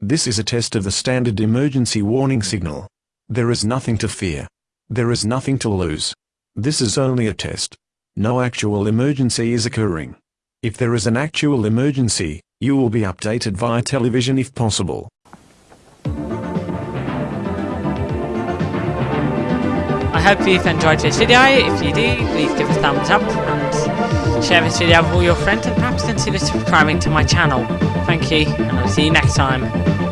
This is a test of the standard emergency warning signal. There is nothing to fear. There is nothing to lose. This is only a test. No actual emergency is occurring. If there is an actual emergency, you will be updated via television if possible. Hope you've enjoyed this video. If you do, please give a thumbs up and share this video with all your friends and perhaps consider subscribing to my channel. Thank you, and I'll see you next time.